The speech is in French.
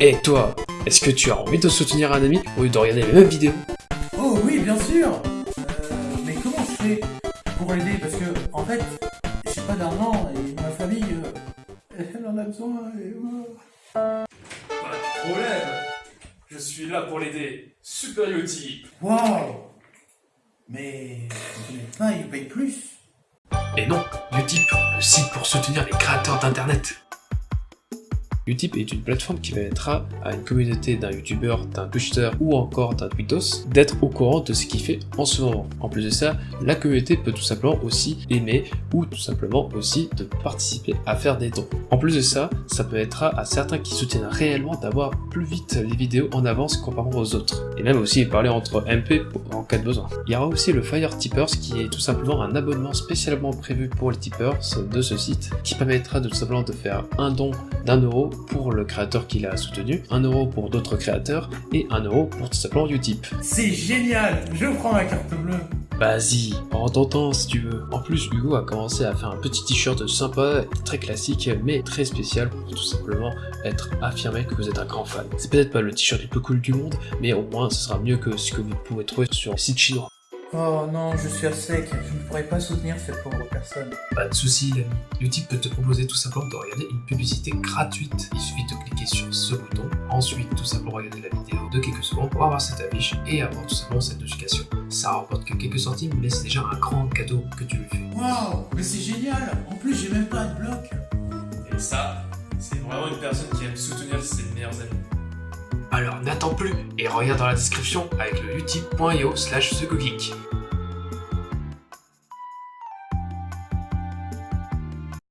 Et toi, est-ce que tu as envie de soutenir un ami au lieu de regarder les mêmes vidéos? Oh oui, bien sûr. Euh, Mais comment je fais pour l'aider Parce que, en fait, j'ai pas d'argent et ma famille, euh, elle en a besoin et moi... Pas de problème. Je suis là pour l'aider. Super Utip Waouh. Mais pas, il paye plus. Et non, Utip, le site pour soutenir les créateurs d'internet. Utip est une plateforme qui permettra à une communauté d'un youtubeur, d'un twitcher ou encore d'un tweetos d'être au courant de ce qu'il fait en ce moment. En plus de ça, la communauté peut tout simplement aussi aimer ou tout simplement aussi de participer à faire des dons. En plus de ça, ça permettra à certains qui soutiennent réellement d'avoir plus vite les vidéos en avance comparé aux autres. Et même aussi parler entre MP en cas de besoin. Il y aura aussi le Fire Tippers qui est tout simplement un abonnement spécialement prévu pour les tippers de ce site qui permettra tout simplement de faire un don d'un euro pour le créateur qui l'a soutenu, 1 euro pour d'autres créateurs et 1 euro pour tout simplement Utip. C'est génial Je prends ma carte bleue Vas-y, prends ton temps si tu veux. En plus, Hugo a commencé à faire un petit t-shirt sympa, très classique, mais très spécial pour tout simplement être affirmé que vous êtes un grand fan. C'est peut-être pas le t-shirt le plus cool du monde, mais au moins ce sera mieux que ce que vous pouvez trouver sur le site chinois. Oh non, je suis à sec, je ne pourrais pas soutenir cette pauvre personne. Pas de soucis l'ami, peut te proposer tout simplement de regarder une publicité gratuite. Il suffit de cliquer sur ce bouton, ensuite tout simplement regarder la vidéo de quelques secondes pour avoir cette affiche et avoir tout simplement cette notification. Ça rapporte que quelques centimes, mais c'est déjà un grand cadeau que tu lui fais. Waouh Mais c'est génial En plus, j'ai même pas de bloc Et ça, c'est vraiment une personne qui aime soutenir ses meilleurs amis. Alors n'attends plus et regarde dans la description avec le utip.io slash